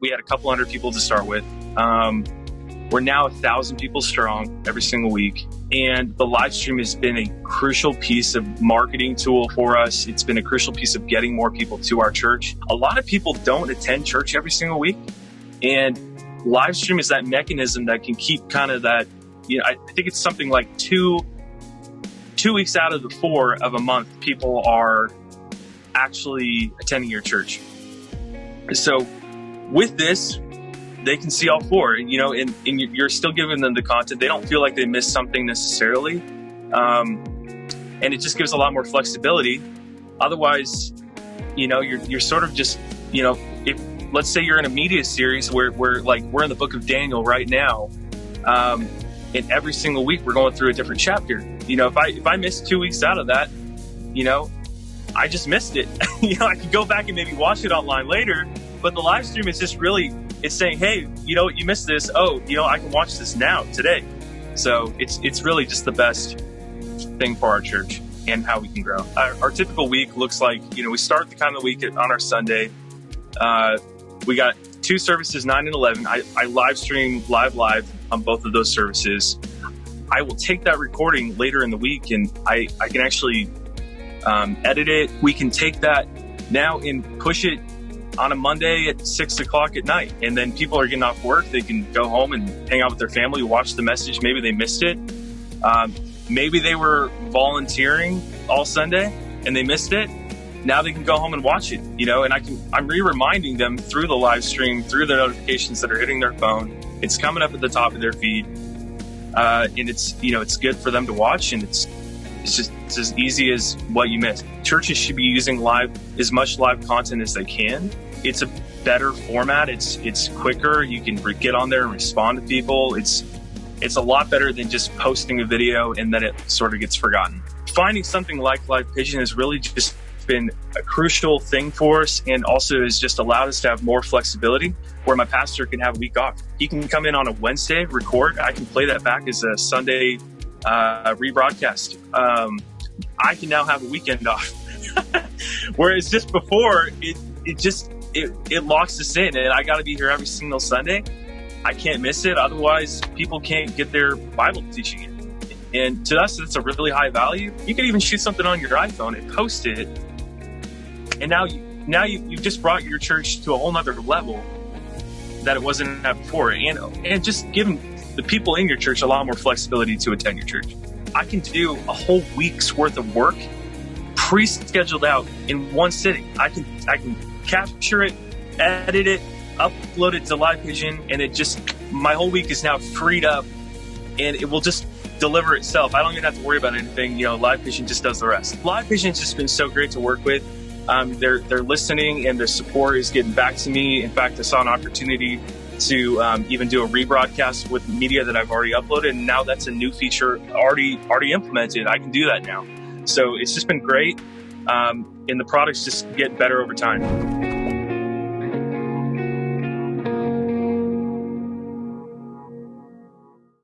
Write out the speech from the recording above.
we had a couple hundred people to start with. Um, we're now a thousand people strong every single week. And the live stream has been a crucial piece of marketing tool for us. It's been a crucial piece of getting more people to our church. A lot of people don't attend church every single week. And live stream is that mechanism that can keep kind of that, you know, I think it's something like two, two weeks out of the four of a month, people are actually attending your church. So with this, they can see all four, you know, and, and you're still giving them the content. They don't feel like they missed something necessarily. Um, and it just gives a lot more flexibility. Otherwise, you know, you're, you're sort of just, you know, if let's say you're in a media series where we're like, we're in the book of Daniel right now. Um, and every single week we're going through a different chapter. You know, if I, if I miss two weeks out of that, you know, I just missed it. you know, I could go back and maybe watch it online later, but the live stream is just really it's saying, hey, you know, you missed this. Oh, you know, I can watch this now today. So it's it's really just the best thing for our church and how we can grow. Our, our typical week looks like you know we start the kind of week on our Sunday. Uh, we got two services, nine and eleven. I, I live stream live live on both of those services. I will take that recording later in the week and I, I can actually um, edit it. We can take that now and push it on a Monday at six o'clock at night. And then people are getting off work. They can go home and hang out with their family, watch the message. Maybe they missed it. Um, maybe they were volunteering all Sunday and they missed it. Now they can go home and watch it, you know, and I can, I'm re-reminding them through the live stream, through the notifications that are hitting their phone. It's coming up at the top of their feed. Uh, and it's, you know, it's good for them to watch and it's, it's just it's as easy as what you missed. Churches should be using live as much live content as they can it's a better format. It's it's quicker. You can get on there and respond to people. It's it's a lot better than just posting a video and then it sort of gets forgotten. Finding something like Live Pigeon has really just been a crucial thing for us and also has just allowed us to have more flexibility where my pastor can have a week off. He can come in on a Wednesday, record. I can play that back as a Sunday uh, rebroadcast. Um, I can now have a weekend off. Whereas just before, it, it just it, it locks us in and I got to be here every single Sunday. I can't miss it. Otherwise, people can't get their Bible teaching in. And to us, it's a really high value. You can even shoot something on your iPhone and post it. And now you, now you, you've just brought your church to a whole nother level that it wasn't at before. And, and just giving the people in your church a lot more flexibility to attend your church. I can do a whole week's worth of work pre-scheduled out in one sitting. I can, I can capture it, edit it, upload it to Live Pigeon, and it just my whole week is now freed up, and it will just deliver itself. I don't even have to worry about anything. You know, Live Pigeon just does the rest. Live Pigeon's just been so great to work with. Um, they're they're listening, and their support is getting back to me. In fact, I saw an opportunity to um, even do a rebroadcast with media that I've already uploaded, and now that's a new feature already already implemented. I can do that now. So it's just been great um, and the products just get better over time.